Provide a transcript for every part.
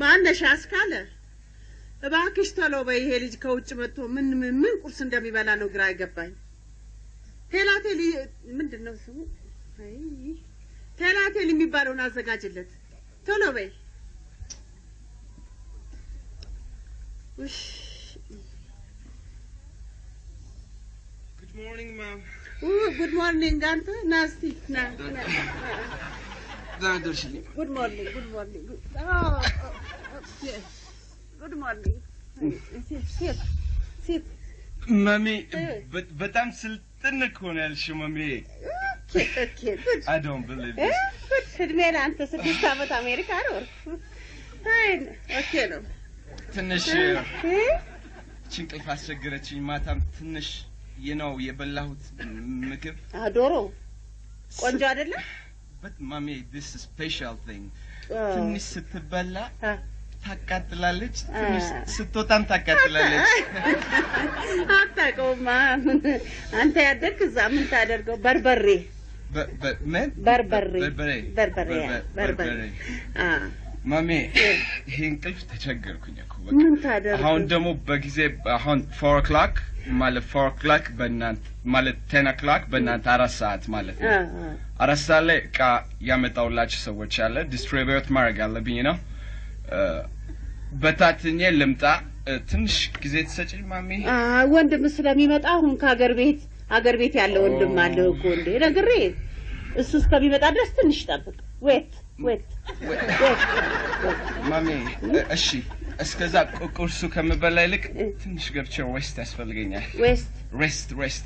ማነሽ አስካለ? እባክሽ ቶሎ በይ። ይሄ ልጅ ከውጭ መጥቶ ምን ምን ምን ቁርስ እንደሚበላ ነው ግራ አይገባኝ። ቴላቴል ምንድን ነው ስሙ? አይ ቴላቴል የሚባለውን አዘጋጅለት ቶሎ በይ።. good morning አንተ ና good morning good morning good morning በ- በጣም ስልጥን እኮ ነው ያልሽው. ጉድ እድሜ ለአንተ ስድስት ዓመት አሜሪካ ኖር ነው ትንሽ እ? እንቅልፍ አስቸገረችኝ። ማታም ትንሽ ነው የበላሁት ምግብ ዶሮ ቆንጆ አይደለም በት ማሚ special thing. አ፣ ትንሽ ስትበላ ታቃጥላለች፣ ትንሽ ስትወጣም ታቃጥላለች። አታውቀውማ። አንተ ያደግክ እዛ ምን ታደርገው? በርበሬ? በርበሬ። በርበሬ። በርበሬ በርበ- በርበሬ ማሜ ይሄ እንቅልፍ ተቸገርኩኝ እኮ ምን ታደርገው አሁን ደግሞ በጊዜ አሁን four o'clock ማለት four o'clock በእናንተ ማለት ten o'clock በእናንተ አራት ሰዓት ማለት ነው። አራት ሰዓት ላይ እቃ ያመጣውላችሁ ሰዎች አለ distribute ማድረግ አለብኝ ነው። በታትኜ ልምጣ። ትንሽ ጊዜ ትሰጪኝ ማሜ? ወንድም ስለሚመጣ አሁን ከሀገር ቤት ሀገር ቤት ያለ ወንድም አለ እኮ እንዴ ነግሬ እሱ እስከሚመጣ ድረስ ትንሽ ጠብቅ wait ማሜ እሺ። እስከዛ ቁርሱ ከምበላ ይልቅ ትንሽ ገብቼ rest ያስፈልገኛል። rest rest.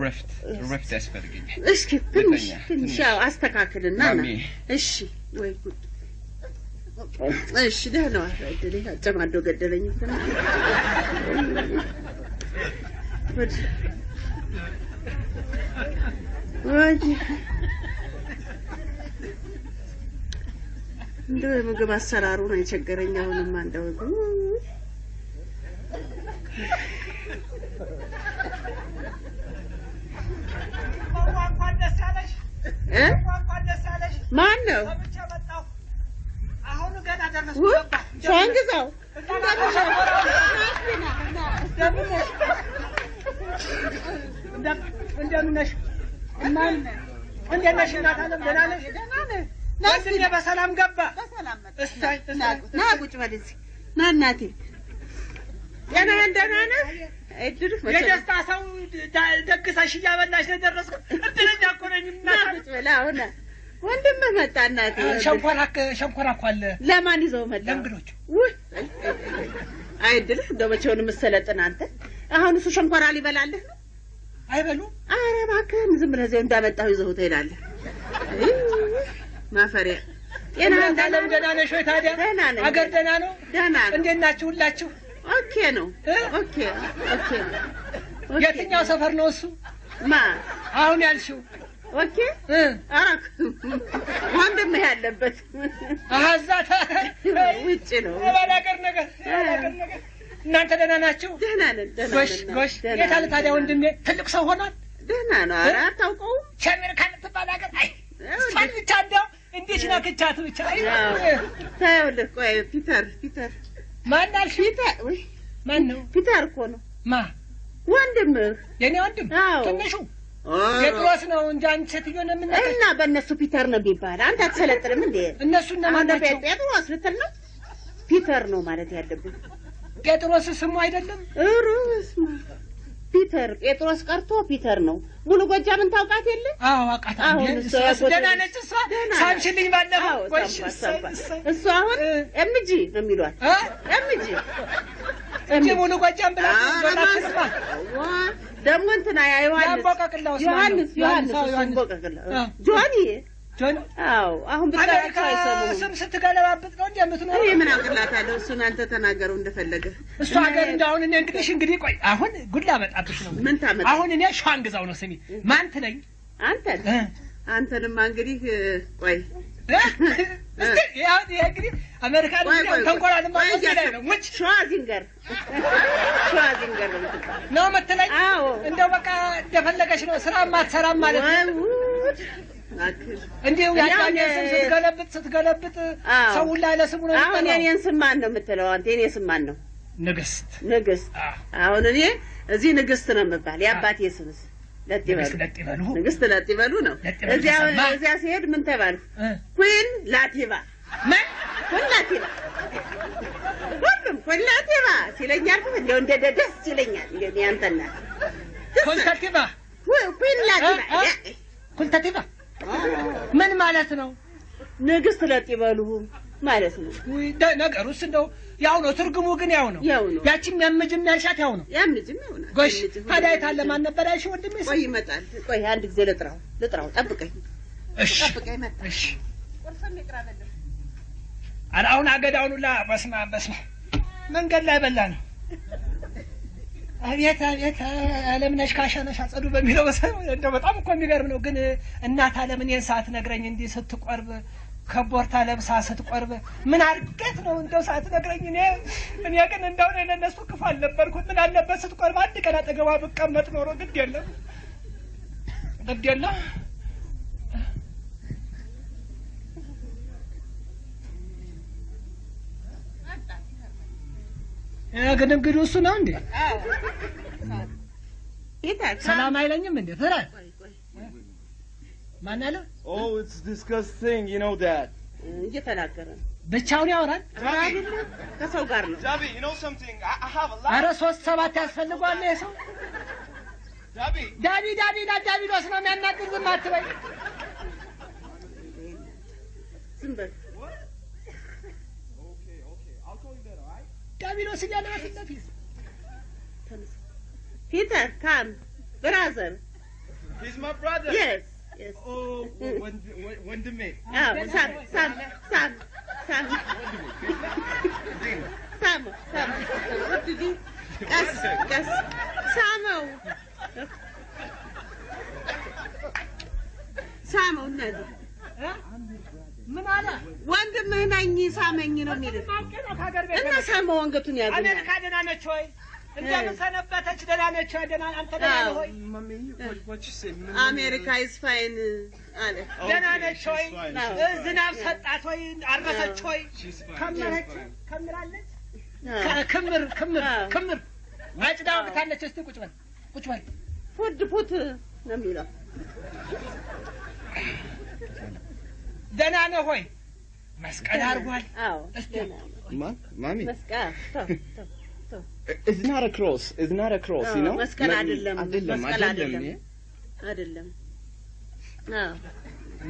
ረፍት ረፍት ያስፈልገኛል። እስኪ ትንሽ ትንሽ ያው አስተካክልና እሺ። ወይ ጉድ። እሺ ደህና ዋል። እድሌ አጨማዶ ገደለኝ። ጉድ ወይ እንደው የምግብ አሰራሩ ነው የቸገረኝ አሁንማ እንደው ማን ነው እንደምን ነሽ? እንዴት ነሽ? እናት አለም ደህና ነሽ? በሰላም ገባ። በሰላም እሰይ ና ቁጭ በል እዚህ ና እናቴ ጤናህን ደህና ነህ? እድልህ ነው? የደስታ ሰው ደግሰሽ እያበላሽ ነው የደረስኩት። እድለኛ እኮ ነኝ ና ቁጭ በል አሁን ወንድምህ መጣ እናቴ ሸንኮራ እኮ አለ። ለማን ይዘው መጣ? ለእንግዶች ውይ! አይ እድልህ እንደው መቼውን የምትሰለጥን አንተ? አሁን እሱ ሸንኮራ ሊበላልህ ነው? አይበሉም። ኧረ እባክህን ዝም ብለህ እዚያው እንዳመጣሁ ይዘው ትሄዳለህ ማፈሪያ ጤናህን እናት አለም ደህና ነሽ ወይ ታዲያ? ደህና ነኝ። አገር ደህና ነው? ደህና ነው እንዴት ናችሁ ሁላችሁ? okay ነው? okay okay የትኛው ሰፈር ነው እሱ? ማ አሁን ያልሽው okay እ አረክ ወንድምህ ያለበት አሀዛታ ውጭ ነው የባላገር ነገር ነገር። እናንተ ደህና ናችሁ? ደህና ነን ጎሽ ጎሽ። የት አለ ታዲያ ወንድሜ? ትልቅ ሰው ሆኗል። ደህና ነው ኧረ አታውቀውም ሸሚር ከምትባል ሀገር አይ እሷን ብቻ እንደው እንዴት ናፍቃኛለች ብቻ? ታየውልህ ቆይ ፒተር ፒተር። ማን አልሽ? ፒተር ውይ ማን ነው? ፒተር እኮ ነው። ማ? ወንድምህ? የኔ ወንድም? አዎ። ትንሹ? ጴጥሮስ ነው እንጂ አንቺ ሴትዮ ነው የምናውቀው። እና በእነሱ ፒተር ነው የሚባል አንተ አትሰለጥንም እንዴ? እነሱ እነማን ናቸው? ጴጥሮስ ልትል ነው? ፒተር ነው ማለት ያለብን ጴጥሮስ ስሙ አይደለም? ሩስ ፒተር ጴጥሮስ ቀርቶ ፒተር ነው። ሙሉ ጎጃምን ታውቃት የለ? አዎ አውቃታለሁ። አሁን ደህና ነች? እሷ ሳምሽልኝ ባለፈው። እሱ አሁን እ። ኤምጂ ነው የሚሏት። እ? ኤምጂ እንጂ ሙሉ ጎጃም ብላ ደግሞ እንትና ያ ዮሐንስ ዮሐንስ ዮሐንስ አዎ፣ ጆኒ አዎ አሁን አይሰሙም። ስም ስትገለባብጥ ነው እንጂ የምትኖረው። እኔ ምን አውቅላታለሁ? እሱን አንተ ተናገረው እንደፈለገ እሱ ሀገር እንደአሁን እኔ እንግዲህ እንግዲህ ቆይ አሁን ጉድ ላመጣብሽ ነው። ምን ታመጣ? አሁን እኔ ሸዋን ግዛው ነው ስሚ ማን ትለኝ? አንተን? አንተንማ እንግዲህ ቆይ እንግዲህ ነው እያሰብኩ ሙች! ሸዋዚንገር ሸዋዚንገር ነው የምትባለው። ነው የምትለኝ። እንደው በቃ እንደፈለገች ነው። ስራ ማትሰራም ማለት ነው። እንዲሁ ያዳኘ ስም ስትገለብጥ ስትገለብጥ ሰው ሁላ ለስሙ ነው አሁን የኔን ስም ማን ነው የምትለው አንተ? የኔ ስም ማን ነው? ንግስት ንግስት። አሁን እኔ እዚህ ንግስት ነው የምባል። የአባቴ ስምስ ለጥ ንግስት ይበሉ ነው። እዚያ ሲሄድ ምን ተባልኩ? ኩን ላቲባ ምን ኩን ላቲባ ሁሉም ኩን ላቲባ ሲለኛል እንደው እንደ ደስ ይለኛል። እንደ ያንተና ኮልተቲቫ ኩን ላቲባ እ? እ? ምን ማለት ነው? ንግስት ለጥ ይበሉ ማለት ነው። ነገሩስ እንደው ያው ነው፣ ትርጉሙ ግን ያው ነው። ያው ነው። ያቺም ያምጅም ያልሻት ያው ነው። ያም ልጅም ይሆናል። ጎሽ ታዲያ የታለ ማን ነበር ያልሽው ወንድሜ? ቆይ ይመጣል። ቆይ አንድ ጊዜ ልጥራው ልጥራው፣ ጠብቀኝ እሺ ጠብቀኝ። መጣ እሺ። ቁርስም ኧረ አሁን አገዳውን ሁላ በስመ አብ በስመ አብ መንገድ ላይ በላ ነው። አቤት አቤት አለምነሽ ካሸነሽ አጸዱ በሚለው እንደው በጣም እኮ የሚገርም ነው። ግን እናት አለምን ይህን ሰዓት ነግረኝ እንዲህ ስትቆርብ ከቦርታ ለብሳ ስትቆርብ ምን አድርገት ነው እንደው ሰዓት ነግረኝ። እኔ እኔ ግን እንደው እኔ ለእነሱ ክፉ አልነበርኩት። ምን አለበት ስትቆርብ አንድ ቀን አጠገቧ ብቀመጥ ኖሮ ግድ የለም ግድ የለም እንግዲህ እሱ ነው እንዴ ይታል ሰላም አይለኝም እንዴ ፍረ ቆይ ቆይ ማን አለ Oh. እየተናገረ ነው። ብቻውን ያወራል። ከሰው ጋር ነው።. አረ ሶስት ሰባት ያስፈልጓል ይሄ ሰው Javi. ዳቢ ዳቢ ዳ ዳቢሎስ ነው የሚያናግር። ዝም አትበይ። alright? ዳቢሎስ እያለ በፊት ለፊት ተነስ። ፒተር ካም ብራዘር He's my brother. የስ የስ Oh, when, when, when the man. አዎ ሳም ሳም ሳም ሳም ሳም ሳም ቀስ ቀስ ሳመው ሳመው እነዚህ እ? ምን አለ ወንድምህ ነኝ ሳመኝ ነው የሚልህ እና ሳመው አንገቱን ያገኛል አሜሪካ ደህና ነች ወይ? እንደምን ሰነበተች? ደህና ነች ወይ? ደህና አንተ ደህና ነህ ሳይ? አሜሪካ is fine አለ ደህና ነች እ፣ ዝናብ ሰጣት ወይ? አረሰች ወይ? She's fine. ከምረች? She's fine. ከምራለች? ክምር ክምር አዎ። ክምር አጭዳ ወቅታለች። እስቲ ቁጭ በል ቁጭ በል። ፉድ ፑት ነው የሚለው ደህና ነህ ሆይ? መስቀል አድርጓል። not a cross, you አዎ፣ know? መስቀል አይደለም። አይደለም፣ መስቀል አይደለም። አይደለም።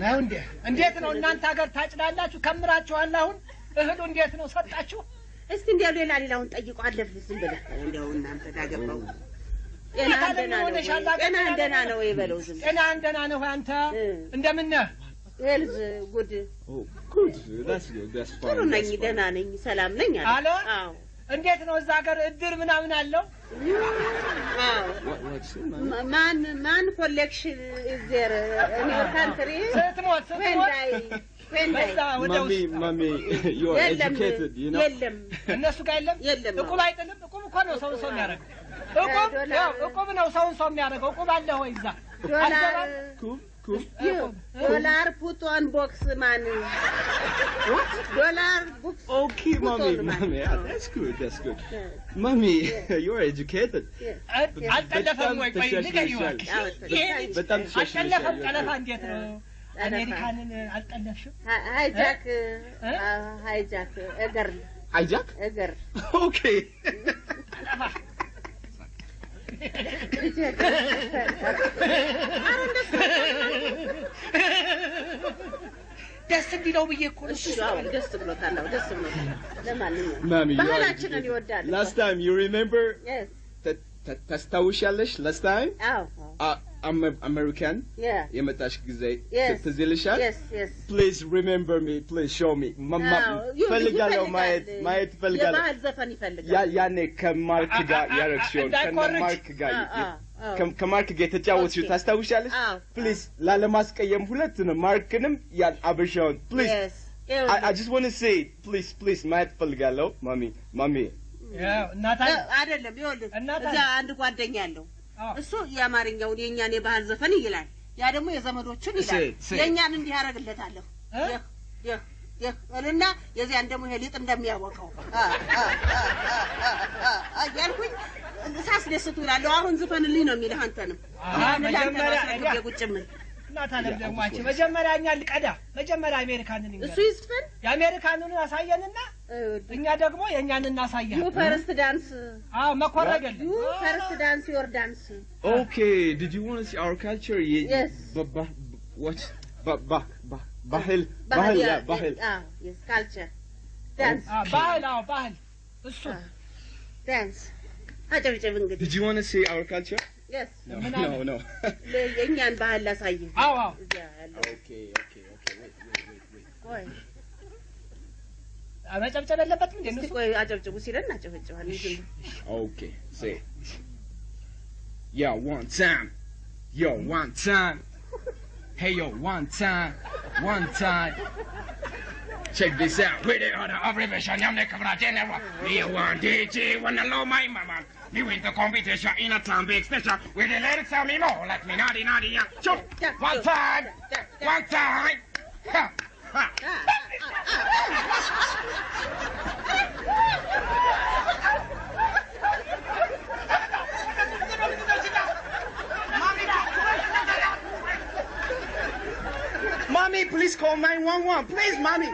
ነው እንዴ? እንዴት ነው እናንተ ሀገር ታጭዳላችሁ? ከምራችኋል። አሁን እህሉ እንዴት ነው ሰጣችሁ? እስቲ እንዲያው ሌላ ሌላውን ጠይቆ አለፍ ዝም ብለህ እንዲያው እናንተ ዳገባው ጤና ደህና ነው ሆነሽ ወይ? አላውቅም። ጤና ደህና ነው ወይ በለው ዝም ጤና እንደና ነህ ወይ አንተ? እ። እንደምን ነህ? health good fine. ጥሩ ነኝ. ደህና ነኝ ሰላም ነኝ አለ? አዎ እንዴት ነው እዛ ሀገር እድር ምናምን አለው? ማን ማን collection in your country ስትሞት ስትሞት የለም እነሱ ጋር የለም የለም። እቁብ አይጥልም። እቁብ እኮ ነው ሰውን ሰው የሚያደርገው። እቁብ ዶላር- ያው እቁብ ነው ሰውን ሰው የሚያደርገው። እቁብ አለ ወይ እዛ? ዶላር አልገባም? Cool, cool. እቁብ እ? ዶላር ፑት ኦን ቦክስ ማን ዶላር ቦክስ Okay, Put mommy, on, man. mommy. Yeah, that's good, that's good. Mommy, you are educated. እ- አልጠለፈም ወይ? ቆይ ንገሪኝ እባክሽ። ይሄ ልጅ በጣም ተሻሽለሻል። አልጠለፈም። ጠለፋ እንዴት ነው? አሜሪካንን አልጠለፍሽም? ሃይጃክ እ? ሃይጃክ እገር Hijack? እገር Okay. ጠለፋ ደስ እንዲለው ብዬ እኮ ነው። እሱ አዎ ደስ ብሎታል አዎ ደስ ብሎታል ለማንኛውም Mommy, you are ባህላችንን educated. ይወዳል Last time, you remember? Yes. ታ- ታ- ታስታውሻለሽ? Last time? አዎ I'm a American. yeah የመጣሽ ጊዜ Yes. ትዝ ይልሻል? yes yes Please remember me. Please show me. ማ- ማ- አዎ፣ ይኸውልህ ፈልጋለሁ ይፈልጋል። ማየት ማየት ፈልጋለሁ። የባህል ዘፈን ይፈልጋል ያ- ያኔ ከማርክ ጋር ያረግሽውን ከማርክ ጋር ከማርክ ጋር የተጫወትሽው ታስታውሻለሽ? አዎ please ላለማስቀየም ሁለቱንም ማርክንም ያን አበሻውን please yes I, I just want to say please please ማየት ፈልጋለሁ ማሚ ማሚ አይደለም ይኸውልህ እዛ አንድ ጓደኛ አለው እሱ የአማርኛውን የእኛን የባህል ዘፈን ይላል። ያ ደግሞ የዘመዶቹን ይላል። የእኛን እንዲህ ያደርግለታለሁ እ? ይህ ይህ ይህ እልና የዚያን ደግሞ ይሄ ሊጥ እንደሚያወቀው እያልኩኝ ሳስደስቱ እላለሁ። አሁን ዝፈንልኝ ነው የሚልህ አንተንም። ቁጭ ምን እናት አለም ደግሞ አንቺ መጀመሪያ እኛ ልቀዳ። መጀመሪያ አሜሪካንን እሱ ይዝፈን? የአሜሪካንን ያሳየንና እኛ ደግሞ የእኛን ዩ እናሳያለን። ፈርስት ዳንስ አዎ መኮረግ የለም። ዩ ፈርስት ዳንስ ዮር ዳንስ Okay, did you want to see our culture? Ye- Yes. Ba- ba- what? Ba- ba- ba- bahil. Bahil, yeah, bahil. የስ ካልቸር ዳንስ አዎ ባህል አዎ ባህል እሱ ዳንስ አጨብጭብ እንግዲህ Did you want to see our culture? የስ No, ምን no, አለ? no. የእኛን ባህል ላሳይህ አዎ አዎ እዚያ ያለው okay, okay, okay. Wait, wait, wait, wait. ቆይ መጨብጨብ የለበትም እንዴ እስቲ እነሱ ቆይ አጨብጭቡ ሲለን እናጨበጭባለን ዝም Okay, say. Yo, one time. Yo, one time. Hey, yo, one time. One time. Check this out. With the other abbreviation, I'm the cover general. Me one DJ, wanna know my mama. Me win the competition in a time big special. With the lyrics tell me more like me naughty naughty yeah. Chop. One time. One time. Ha. Ha. Mommy, please call 911. Please, mommy.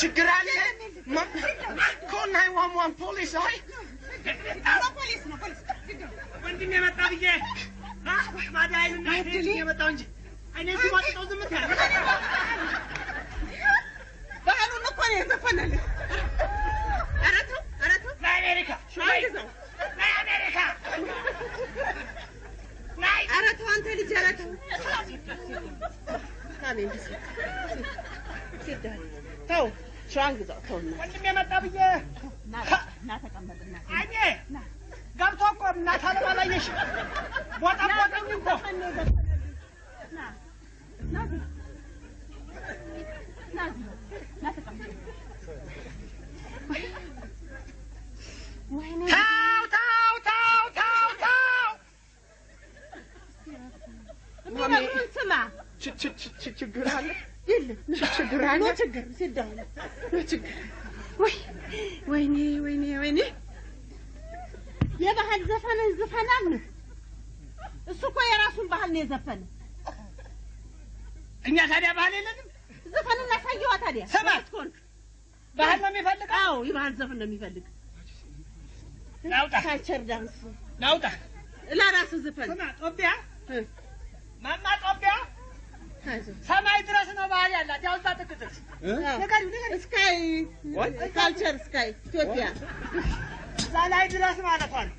ችግር አለ? Ma- Call 911 police, አይ ወንድም የመጣ ብዬ የመጣው እንጂ ባህሉን እኮ ነው የዘፈነልህ ለአሜሪካ ለአሜሪካ ኧረ ተው አንተ ልጅ ኧረ ተው ካሜ እንዲህ ሲል ሲል ተው ሸዋን ግዛው ተው እና ወንድም የመጣ ብዬ አይኔ ገብቶ እኮ እናት አለም አላየሽም። ቦታ ቦጠኝ እኮ ታው ታው ታው ታው ታው የሚነግሩህን ስማ ች- ች- ች- ች- ችግር አለ? የለም። ችግር አለ። ችግር ሲዳው ችግር። ወይ ወይኔ ወይኔ ወይኔ። የባህል ዘፈን ዝፈናል እሱ እኮ የራሱን ባህል ነው የዘፈነ እኛ ታዲያ ባህል የለንም። ዘፈኑን አሳየዋ ታዲያ። ስማት። ኮንክ ባህል ነው የሚፈልገው። አዎ የባህል ዘፈን ነው የሚፈልግ። ናውጣ። culture dance። ናውጣ። ለራሱ ዘፈን። ስማ ጦቢያ? እ፣ ማማ ጦቢያ ሰማይ ድረስ ነው ባህል ያላት። ያው እዛ ጥግ ድረስ አዎ። ንገሪው ንገሪው። ስካይ ካልቸር ስካይ ኢትዮጵያ እዛ ላይ ድረስ ነው።